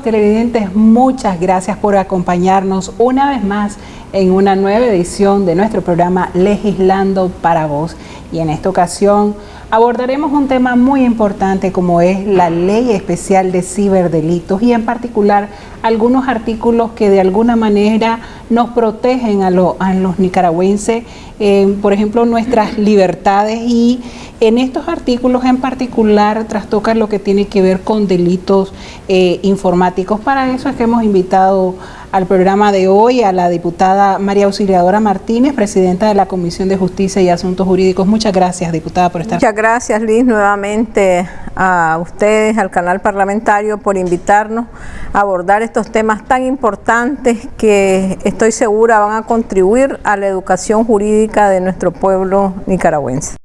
televidentes, muchas gracias por acompañarnos una vez más en una nueva edición de nuestro programa Legislando para Vos. Y en esta ocasión abordaremos un tema muy importante como es la Ley Especial de Ciberdelitos y en particular algunos artículos que de alguna manera nos protegen a, los nicaragüenses, eh, por ejemplo nuestras libertades y en estos artículos en particular trastocan lo que tiene que ver con delitos eh, informáticos. Para eso es que hemos invitado al programa de hoy a la diputada María Auxiliadora Martínez, presidenta de la Comisión de Justicia y Asuntos Jurídicos. Muchas gracias, diputada, por estar. Muchas gracias, Liz, nuevamente a ustedes, al canal parlamentario, por invitarnos a abordar estos temas tan importantes que estoy segura van a contribuir a la educación jurídica de nuestro pueblo nicaragüense.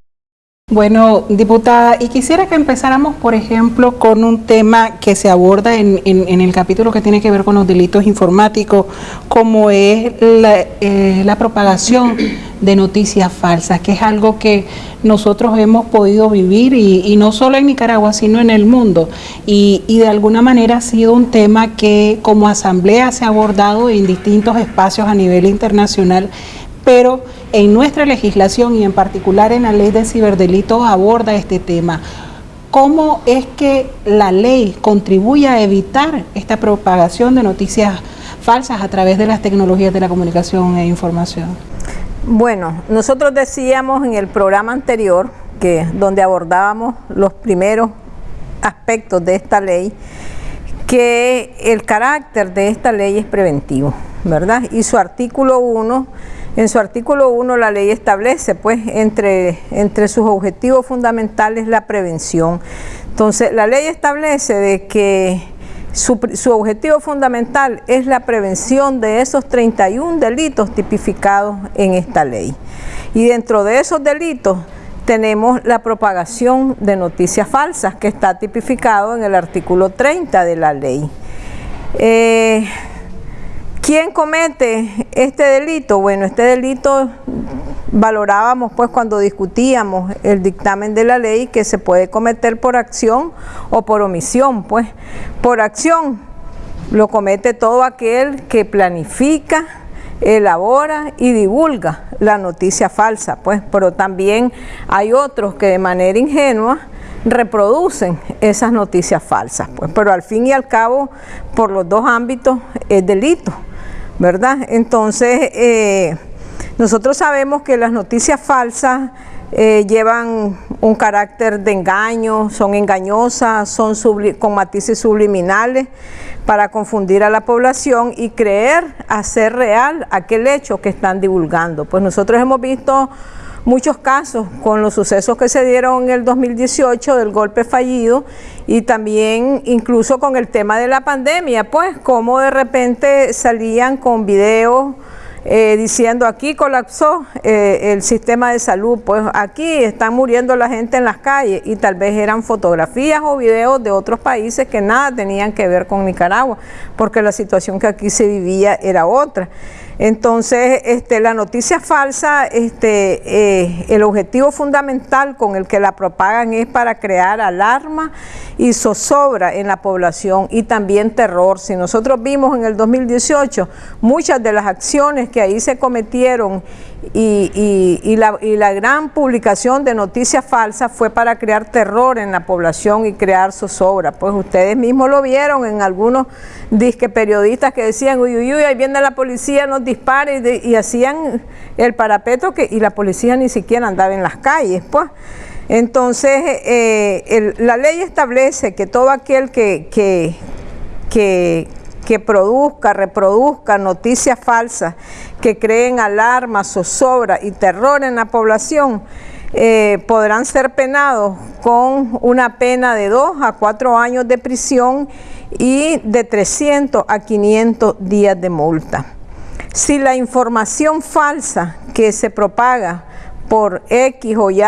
Bueno, diputada, y quisiera que empezáramos, por ejemplo, con un tema que se aborda en, el capítulo que tiene que ver con los delitos informáticos, como es eh, la, propagación de noticias falsas, que es algo que nosotros hemos podido vivir, y, no solo en Nicaragua, sino en el mundo. Y, y de alguna manera ha sido un tema que como asamblea se ha abordado en distintos espacios a nivel internacional, pero en nuestra legislación y en particular en la ley de ciberdelitos aborda este tema. ¿Cómo es que la ley contribuye a evitar esta propagación de noticias falsas a través de las tecnologías de la comunicación e información? Bueno, nosotros decíamos en el programa anterior, que donde abordábamos los primeros aspectos de esta ley, que el carácter de esta ley es preventivo, ¿verdad? Y su artículo 1 en su artículo 1 la ley establece pues entre, entre sus objetivos fundamentales la prevención. Entonces la ley establece de que su, su, objetivo fundamental es la prevención de esos 31 delitos tipificados en esta ley. Y dentro de esos delitos tenemos la propagación de noticias falsas que está tipificado en el artículo 30 de la ley. Eh, ¿Quién comete este delito? Bueno, este delito valorábamos pues cuando discutíamos el dictamen de la ley que se puede cometer por acción o por omisión, pues por acción lo comete todo aquel que planifica, elabora y divulga la noticia falsa, pues, pero también hay otros que de manera ingenua reproducen esas noticias falsas, pues, pero al fin y al cabo, por los dos ámbitos es delito. ¿Verdad? Entonces, eh, nosotros sabemos que las noticias falsas eh, llevan un carácter de engaño, son engañosas, son con matices subliminales para confundir a la población y creer hacer real aquel hecho que están divulgando. Pues nosotros hemos visto muchos casos con los sucesos que se dieron en el 2018 del golpe fallido y también incluso con el tema de la pandemia, pues como de repente salían con videos eh, diciendo aquí colapsó eh, el sistema de salud, pues aquí están muriendo la gente en las calles y tal vez eran fotografías o videos de otros países que nada tenían que ver con Nicaragua, porque la situación que aquí se vivía era otra. Entonces, este, la noticia falsa, este, eh, el objetivo fundamental con el que la propagan es para crear alarma y zozobra en la población y también terror. Si nosotros vimos en el 2018 muchas de las acciones que ahí se cometieron y, la, gran publicación de noticias falsas fue para crear terror en la población y crear zozobra. Pues ustedes mismos lo vieron en algunos disque periodistas que decían, uy, uy, uy, ahí viene la policía, nos dispara y, hacían el parapeto que, y la policía ni siquiera andaba en las calles, pues. Entonces, eh, la ley establece que todo aquel que, produzca, reproduzca noticias falsas que creen alarma, zozobra y terror en la población, eh, podrán ser penados con una pena de 2 a 4 años de prisión y de 300 a 500 días de multa. Si la información falsa que se propaga por X o Y,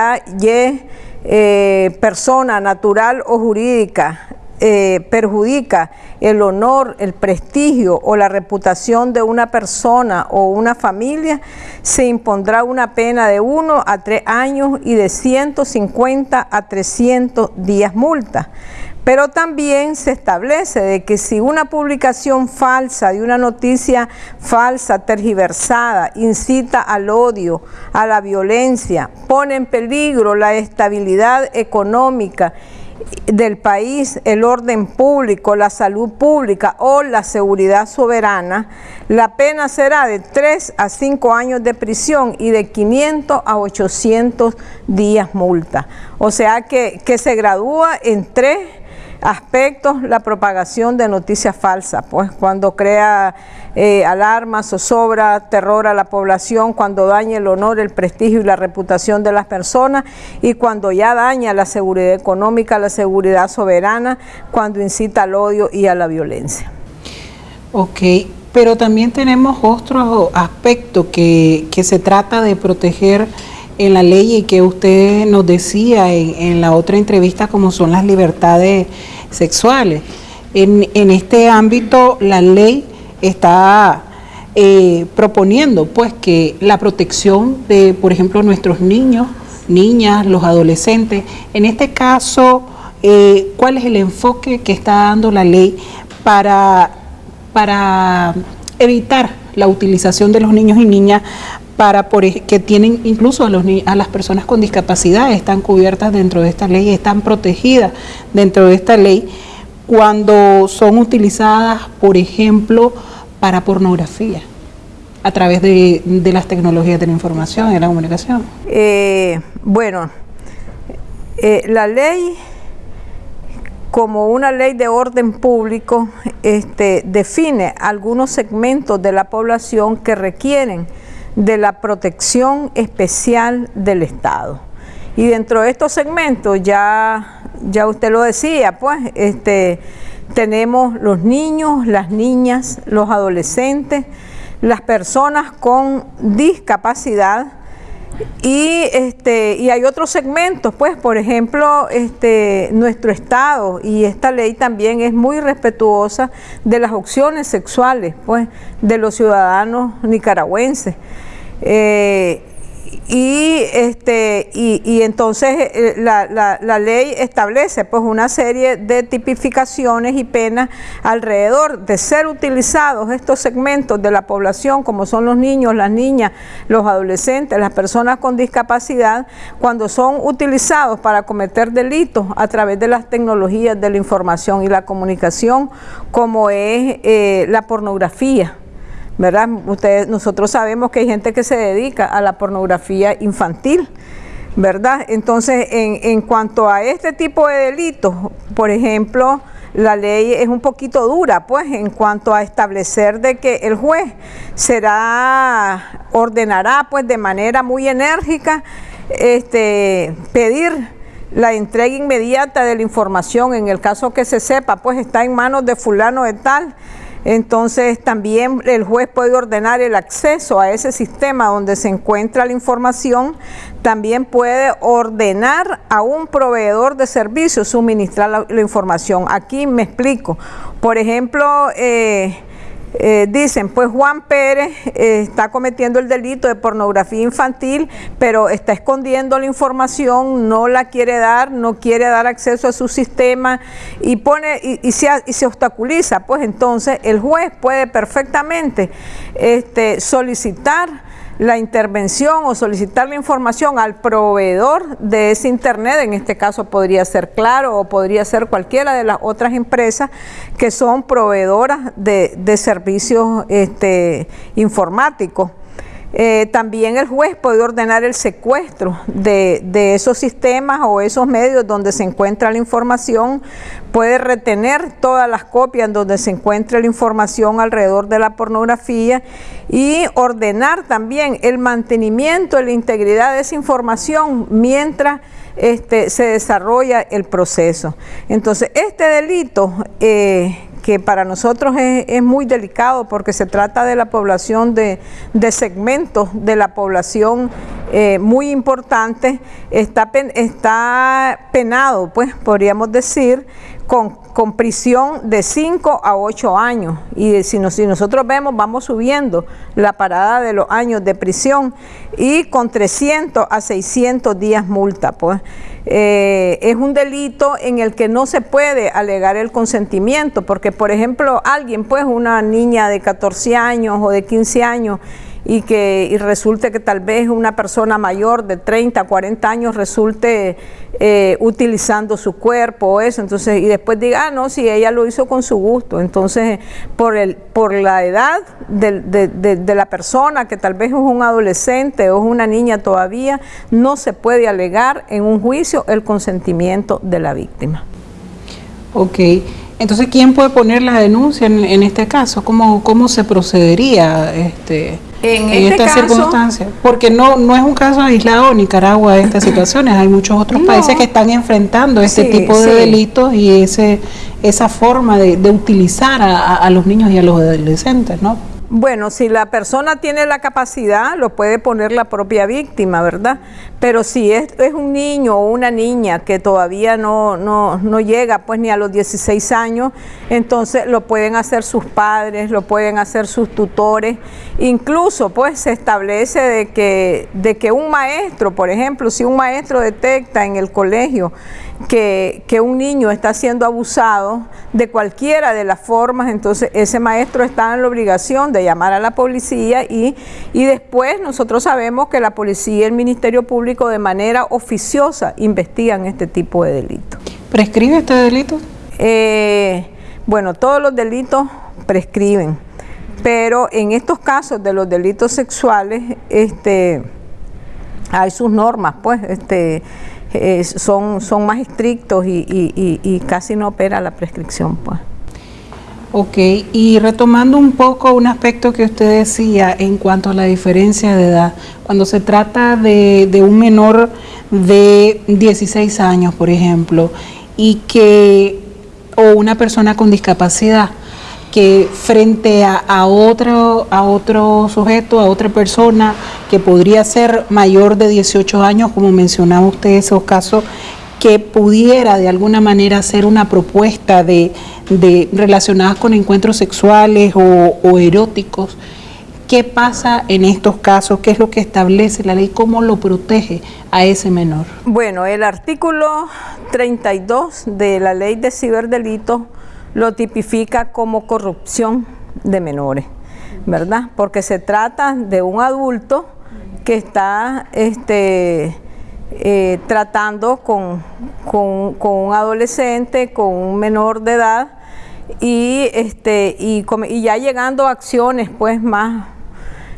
eh, persona natural o jurídica eh, perjudica el honor, el prestigio o la reputación de una persona o una familia, se impondrá una pena de 1 a 3 años y de 150 a 300 días multa. pero también se establece de que si una publicación falsa de una noticia falsa, tergiversada, incita al odio, a la violencia, pone en peligro la estabilidad económica del país, el orden público, la salud pública o la seguridad soberana, la pena será de 3 a 5 años de prisión y de 500 a 800 días multa. O sea que, que se gradúa en tres aspectos la propagación de noticias falsas, pues cuando crea eh, alarma, zozobra, terror a la población, cuando daña el honor, el prestigio y la reputación de las personas y cuando ya daña la seguridad económica, la seguridad soberana, cuando incita al odio y a la violencia. Ok, pero también tenemos otro aspecto que, que se trata de proteger en la ley y que usted nos decía en, la otra entrevista como son las libertades sexuales. En, este ámbito la ley está eh, proponiendo pues que la protección de, por ejemplo, nuestros niños, niñas, los adolescentes, en este caso, eh, ¿cuál es el enfoque que está dando la ley para, para evitar la utilización de los niños y niñas para por, que tienen incluso a, las personas con discapacidad están cubiertas dentro de esta ley, están protegidas dentro de esta ley cuando son utilizadas, por ejemplo, para pornografía a través de, las tecnologías de la información y de la comunicación? Eh, bueno, eh, la ley como una ley de orden público este, define algunos segmentos de la población que requieren de la protección especial del Estado. Y dentro de estos segmentos, ya, ya usted lo decía, pues este, tenemos los niños, las niñas, los adolescentes, las personas con discapacidad, y, este, y hay otros segmentos, pues, por ejemplo, este, nuestro Estado y esta ley también es muy respetuosa de las opciones sexuales, pues, de los ciudadanos nicaragüenses. Eh, y, este, y, entonces eh, la, ley establece pues una serie de tipificaciones y penas alrededor de ser utilizados estos segmentos de la población como son los niños, las niñas, los adolescentes, las personas con discapacidad, cuando son utilizados para cometer delitos a través de las tecnologías de la información y la comunicación como es eh, la pornografía. ¿Verdad? Ustedes, nosotros sabemos que hay gente que se dedica a la pornografía infantil, ¿verdad? Entonces, en, cuanto a este tipo de delitos, por ejemplo, la ley es un poquito dura, pues, en cuanto a establecer de que el juez será, ordenará, pues, de manera muy enérgica, este, pedir la entrega inmediata de la información, en el caso que se sepa, pues, está en manos de fulano de tal, entonces también el juez puede ordenar el acceso a ese sistema donde se encuentra la información, también puede ordenar a un proveedor de servicios suministrar la, información. Aquí me explico. Por ejemplo, eh, eh, dicen, pues Juan Pérez eh, está cometiendo el delito de pornografía infantil, pero está escondiendo la información, no la quiere dar, no quiere dar acceso a su sistema y pone y, se, y se, obstaculiza, pues entonces el juez puede perfectamente este, solicitar la intervención o solicitar la información al proveedor de ese Internet, en este caso podría ser Claro o podría ser cualquiera de las otras empresas que son proveedoras de, servicios este, informáticos. Eh, también el juez puede ordenar el secuestro de, esos sistemas o esos medios donde se encuentra la información, puede retener todas las copias donde se encuentra la información alrededor de la pornografía y ordenar también el mantenimiento de la integridad de esa información mientras este, se desarrolla el proceso. Entonces, este delito... Eh, que para nosotros es, muy delicado porque se trata de la población de, segmentos de la población eh, muy importante, está, está penado, pues podríamos decir, con, prisión de 5 a 8 años. Y si, si nosotros vemos, vamos subiendo la parada de los años de prisión y con 300 a 600 días multa. Pues. Eh, es un delito en el que no se puede alegar el consentimiento, porque por ejemplo alguien, pues una niña de 14 años o de 15 años, y que resulte que tal vez una persona mayor de 30, 40 años resulte eh, utilizando su cuerpo o eso, entonces, y después diga, ah, no, si ella lo hizo con su gusto, entonces, por, el, por la edad de, de la persona, que tal vez es un adolescente o es una niña todavía, no se puede alegar en un juicio el consentimiento de la víctima. Ok. Entonces, ¿quién puede poner la denuncia en, este caso? ¿Cómo, ¿Cómo se procedería este, en, este esta circunstancia? Porque no, no es un caso aislado Nicaragua de estas situaciones, hay muchos otros países que están enfrentando este tipo de delitos y ese esa forma de, utilizar a, a los niños y a los adolescentes, ¿no? Bueno, si la persona tiene la capacidad, lo puede poner la propia víctima, ¿verdad? Pero si es, es un niño o una niña que todavía no, no, no, llega pues ni a los 16 años, entonces lo pueden hacer sus padres, lo pueden hacer sus tutores. Incluso pues se establece de que, de que un maestro, por ejemplo, si un maestro detecta en el colegio que, un niño está siendo abusado de cualquiera de las formas, entonces ese maestro está en la obligación de llamar a la policía y, y después nosotros sabemos que la policía y el Ministerio Público de manera oficiosa investigan este tipo de delitos. ¿Prescribe este delito? Eh, bueno, todos los delitos prescriben, pero en estos casos de los delitos sexuales, este, hay sus normas, pues, este, eh, son, son más estrictos y, casi no opera la prescripción. Pues. Ok, y retomando un poco un aspecto que usted decía en cuanto a la diferencia de edad, cuando se trata de, de un menor de 16 años, por ejemplo, y que, o una persona con discapacidad, que frente a, otro, a otro sujeto, a otra persona que podría ser mayor de 18 años, como mencionaba usted esos casos, que pudiera de alguna manera hacer una propuesta de, de relacionadas con encuentros sexuales o, o, eróticos. ¿Qué pasa en estos casos? ¿Qué es lo que establece la ley? ¿Cómo lo protege a ese menor? Bueno, el artículo 32 de la ley de ciberdelitos lo tipifica como corrupción de menores, ¿verdad? Porque se trata de un adulto que está este, eh, tratando con, un adolescente, con un menor de edad y, este, y, ya llegando a acciones pues más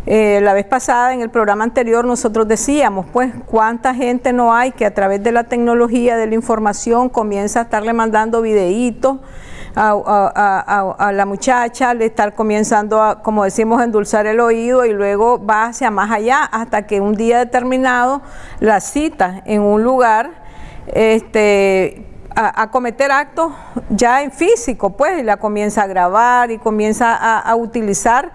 eh, la vez pasada en el programa anterior nosotros decíamos, pues, cuánta gente no hay que a través de la tecnología, de la información, comienza a estarle mandando videitos a, la muchacha, le estar comenzando a, como decimos, endulzar el oído y luego va hacia más allá hasta que un día determinado la cita en un lugar este, a, cometer actos ya en físico, pues, y la comienza a grabar y comienza a, utilizar,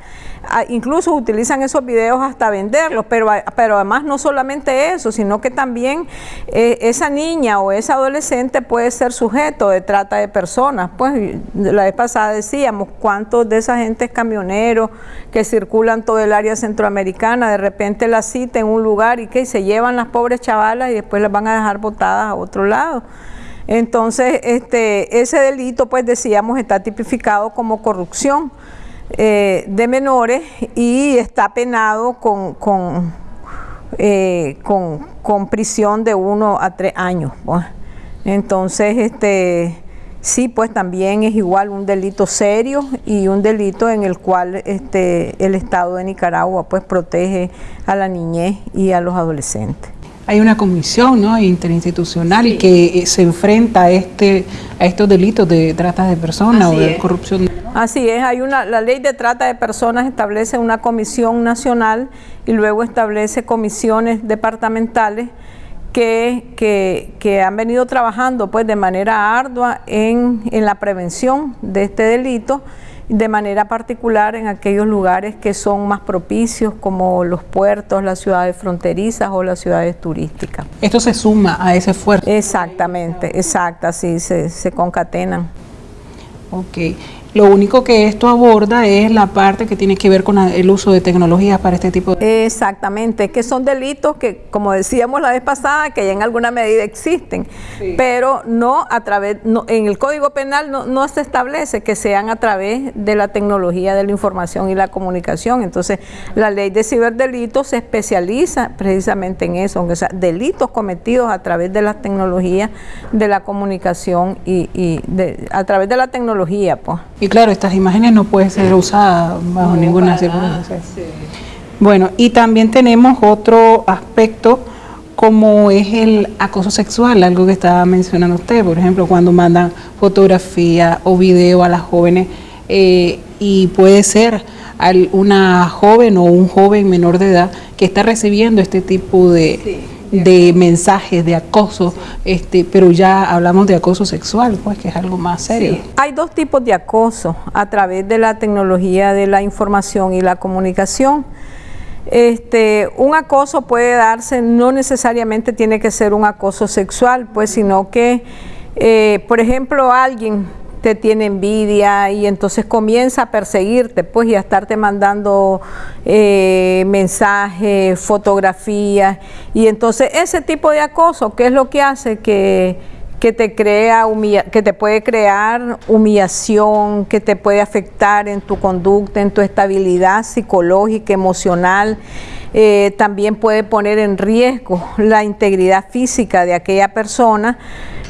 incluso utilizan esos videos hasta venderlos, pero, pero además no solamente eso, sino que también eh, esa niña o esa adolescente puede ser sujeto de trata de personas, pues la vez pasada decíamos cuántos de esa gente camioneros que circulan todo el área centroamericana, de repente la cita en un lugar y que se llevan las pobres chavalas y después las van a dejar botadas a otro lado. Entonces, este, ese delito, pues decíamos, está tipificado como corrupción eh, de menores y está penado con, con, eh, con, prisión de uno a tres años. Pues. Entonces, este, sí, pues también es igual un delito serio y un delito en el cual este, el Estado de Nicaragua pues protege a la niñez y a los adolescentes hay una comisión ¿no? interinstitucional que eh, se enfrenta a este a estos delitos de trata de personas o de corrupción. Así es, hay una la ley de trata de personas establece una comisión nacional y luego establece comisiones departamentales que, que, que han venido trabajando pues de manera ardua en, en la prevención de este delito de manera particular en aquellos lugares que son más propicios como los puertos, las ciudades fronterizas o las ciudades turísticas. Esto se suma a ese esfuerzo. Exactamente, exacto, así se, se concatenan. Ok. Lo único que esto aborda es la parte que tiene que ver con el uso de tecnologías para este tipo de... Exactamente, que son delitos que, como decíamos la vez pasada, que ya en alguna medida existen, pero no a través, no, en el Código Penal no, no, se establece que sean a través de la tecnología de la información y la comunicación. Entonces, la ley de ciberdelitos se especializa precisamente en eso, o sea, delitos cometidos a través de las tecnologías de la comunicación y, y de, a través de la tecnología, pues. Y claro, estas imágenes no pueden ser usadas bajo ninguna circunstancia. Bueno, y también tenemos otro aspecto como es el acoso sexual, algo que estaba mencionando usted, por ejemplo, cuando mandan fotografía o video a las jóvenes eh, y puede ser una joven o un joven menor de edad que está recibiendo este tipo de de mensajes de acoso, este, pero ya hablamos de acoso sexual, pues que es algo más serio. Hay dos tipos de acoso a través de la tecnología de la información y la comunicación. Este, un acoso puede darse, no necesariamente tiene que ser un acoso sexual, pues, sino que, eh, por ejemplo, alguien te tiene envidia y entonces comienza a perseguirte, pues, y a estarte mandando eh, mensajes, fotografías, y entonces ese tipo de acoso, ¿qué es lo que hace? Que, que te crea que te puede crear humillación, que te puede afectar en tu conducta, en tu estabilidad psicológica, emocional, eh, también puede poner en riesgo la integridad física de aquella persona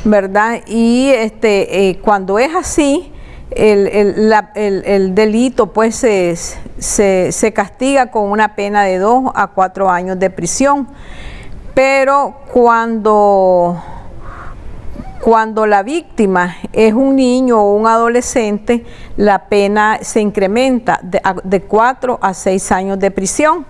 ¿verdad? Y este, eh, cuando es así, el, delito pues se, se, castiga con una pena de dos a cuatro años de prisión. Pero cuando, cuando la víctima es un niño o un adolescente, la pena se incrementa de, de cuatro a seis años de prisión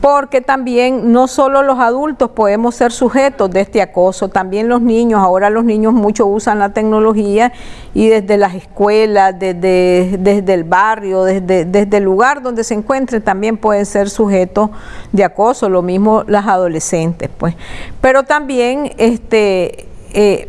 porque también no solo los adultos podemos ser sujetos de este acoso, también los niños, ahora los niños mucho usan la tecnología y desde las escuelas, desde, desde el barrio, desde, desde el lugar donde se encuentren también pueden ser sujetos de acoso, lo mismo las adolescentes, pues. Pero también este eh,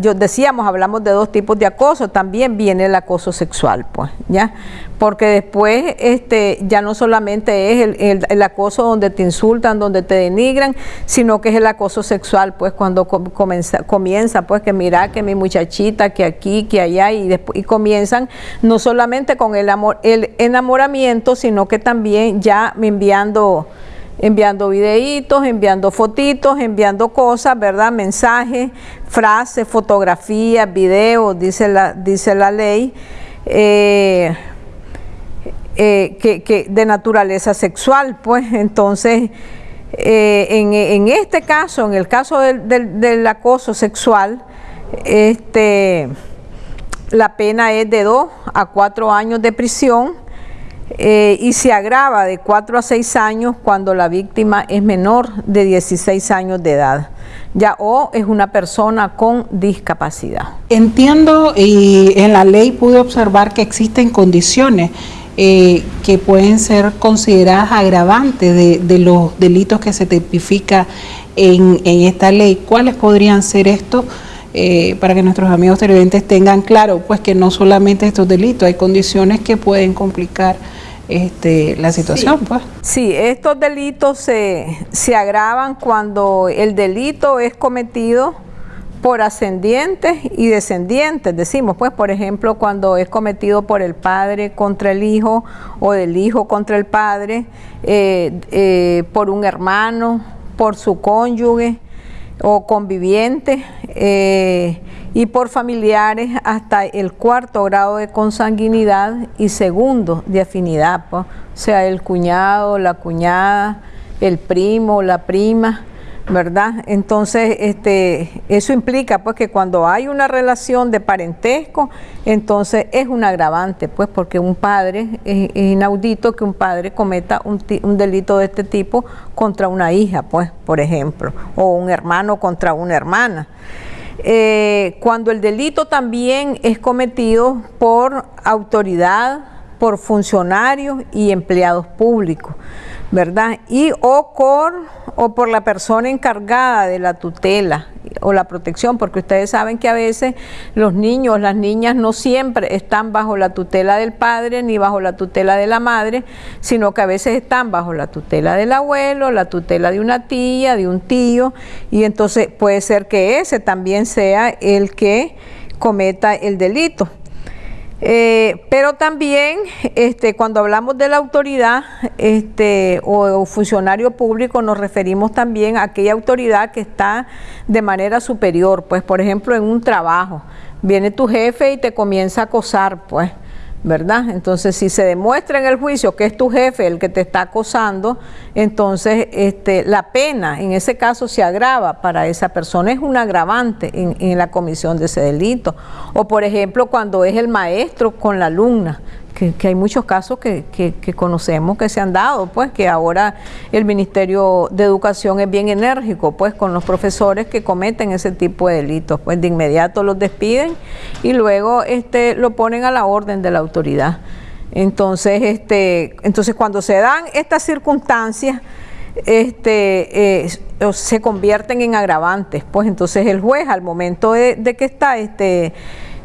yo decíamos, hablamos de dos tipos de acoso, también viene el acoso sexual, pues, ¿ya? Porque después este, ya no solamente es el, acoso donde te insultan, donde te denigran, sino que es el acoso sexual, pues, cuando comienza, comienza, pues, que mira que mi muchachita, que aquí, que allá, y, después, y comienzan no solamente con el, amor, el enamoramiento, sino que también ya me enviando enviando videitos, enviando fotitos, enviando cosas, ¿verdad? Mensajes, frases, fotografías, videos, dice la, dice la ley, eh, eh, que, de naturaleza sexual, pues entonces... Eh, en, este caso, en el caso del, del acoso sexual, este, la pena es de dos a cuatro años de prisión eh, y se agrava de 4 a 6 años cuando la víctima es menor de 16 años de edad ya o es una persona con discapacidad. Entiendo y en la ley pude observar que existen condiciones eh, que pueden ser consideradas agravantes de, los delitos que se tipifica en, esta ley. ¿Cuáles podrían ser estos? Eh, para que nuestros amigos televidentes tengan claro, pues que no solamente estos delitos, hay condiciones que pueden complicar este, la situación. Sí. Pues. sí, estos delitos se, se agravan cuando el delito es cometido por ascendientes y descendientes, decimos, pues por ejemplo cuando es cometido por el padre contra el hijo o del hijo contra el padre, eh, eh, por un hermano, por su cónyuge o conviviente, eh, y por familiares hasta el cuarto grado de consanguinidad y segundo de afinidad, o sea, el cuñado, la cuñada, el primo, la prima, ¿verdad? Entonces, este, eso implica pues que cuando hay una relación de parentesco, entonces es un agravante, pues porque un padre, es, inaudito que un padre cometa un, delito de este tipo contra una hija, pues, por ejemplo, o un hermano contra una hermana. eh, cuando el delito también es cometido por autoridad, por funcionarios y empleados públicos, ¿verdad? Y o, o por la persona encargada de la tutela o la protección, porque ustedes saben que a veces los niños, las niñas no siempre están bajo la tutela del padre ni bajo la tutela de la madre, sino que a veces están bajo la tutela del abuelo, la tutela de una tía, de un tío, y entonces puede ser que ese también sea el que cometa el delito. Eh, pero también este, cuando hablamos de la autoridad este, o, funcionario público nos referimos también a aquella autoridad que está de manera superior, pues por ejemplo en un trabajo, viene tu jefe y te comienza a acosar, pues ¿verdad? Entonces, si se demuestra en el juicio que es tu jefe el que te está acosando, entonces este, la pena en ese caso se agrava para esa persona, es un agravante en, la comisión de ese delito. O por ejemplo, cuando es el maestro con la alumna, que, hay muchos casos que, conocemos que se han dado, pues que ahora el Ministerio de Educación es bien enérgico, pues con los profesores que cometen ese tipo de delitos, pues de inmediato los despiden y luego este, lo ponen a la orden de la autoridad. Entonces, este, entonces cuando se dan estas circunstancias, este, eh, se convierten en agravantes, pues entonces el juez al momento de, de que está este,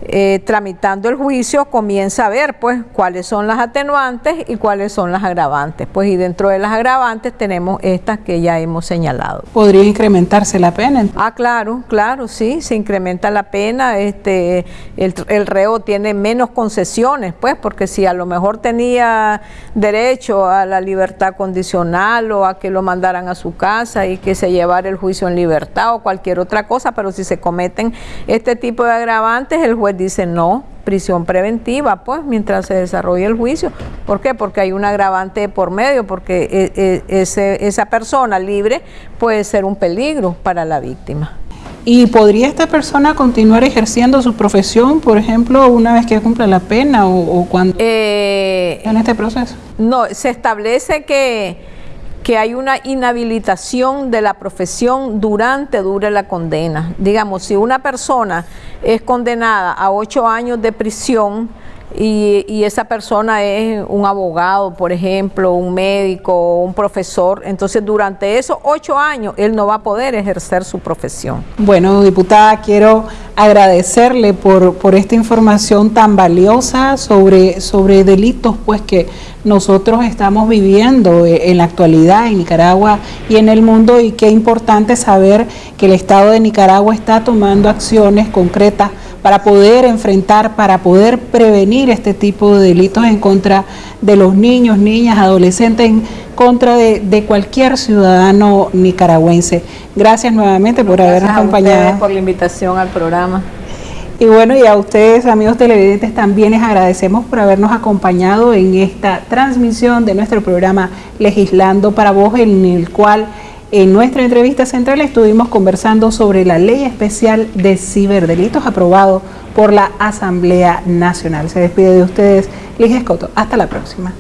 eh, tramitando el juicio comienza a ver pues cuáles son las atenuantes y cuáles son las agravantes. Pues y dentro de las agravantes tenemos estas que ya hemos señalado. ¿Podría incrementarse la pena? Ah, claro, claro, sí, se incrementa la pena, este, el, el reo tiene menos concesiones, pues, porque si a lo mejor tenía derecho a la libertad condicional o a que lo mandaran a su casa y que se llevara el juicio en libertad o cualquier otra cosa, pero si se cometen este tipo de agravantes, el juez dice no, prisión preventiva, pues, mientras se desarrolla el juicio. ¿Por qué? Porque hay un agravante por medio, porque e, e, ese, esa persona libre puede ser un peligro para la víctima. ¿Y podría esta persona continuar ejerciendo su profesión, por ejemplo, una vez que cumpla la pena o, cuando eh, en este proceso? No, se establece que que hay una inhabilitación de la profesión durante dure la condena. Digamos, si una persona es condenada a ocho años de prisión, y, esa persona es un abogado, por ejemplo, un médico, un profesor, entonces durante esos ocho años él no va a poder ejercer su profesión. Bueno, diputada, quiero agradecerle por, por esta información tan valiosa sobre, sobre delitos pues que nosotros estamos viviendo en la actualidad en Nicaragua y en el mundo y qué importante saber que el Estado de Nicaragua está tomando acciones concretas para poder enfrentar, para poder prevenir este tipo de delitos en contra de los niños, niñas, adolescentes, en contra de, cualquier ciudadano nicaragüense. Gracias nuevamente por habernos acompañado. por la invitación al programa. Y bueno, y a ustedes, amigos televidentes, también les agradecemos por habernos acompañado en esta transmisión de nuestro programa Legislando para Vos, en el cual en nuestra entrevista central estuvimos conversando sobre la ley especial de ciberdelitos aprobado por la Asamblea Nacional. Se despide de ustedes Ligia Escoto. Hasta la próxima.